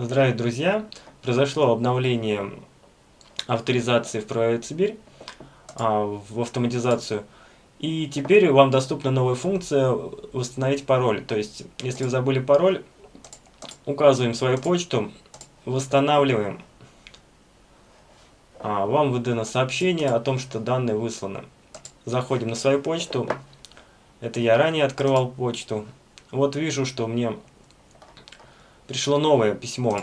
Здравия, друзья! Произошло обновление авторизации в Private Сибирь а, в автоматизацию. И теперь вам доступна новая функция «Восстановить пароль». То есть, если вы забыли пароль, указываем свою почту, восстанавливаем. А, вам выдано сообщение о том, что данные высланы. Заходим на свою почту. Это я ранее открывал почту. Вот вижу, что мне пришло новое письмо.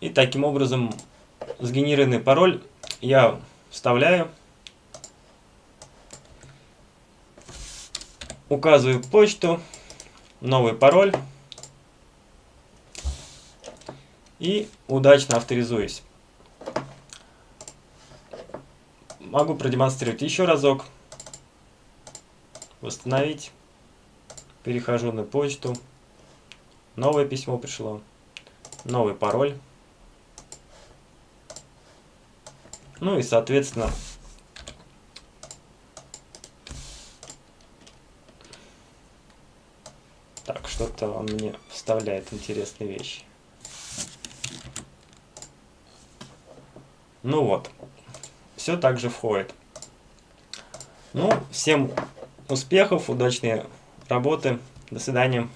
И таким образом сгенерированный пароль я вставляю. Указываю почту, новый пароль. И удачно авторизуюсь. Могу продемонстрировать еще разок. Восстановить. Перехожу на почту. Новое письмо пришло. Новый пароль. Ну и, соответственно, так, что-то он мне вставляет интересные вещи. Ну вот, все также входит. Ну, всем успехов, удачной работы. До свидания.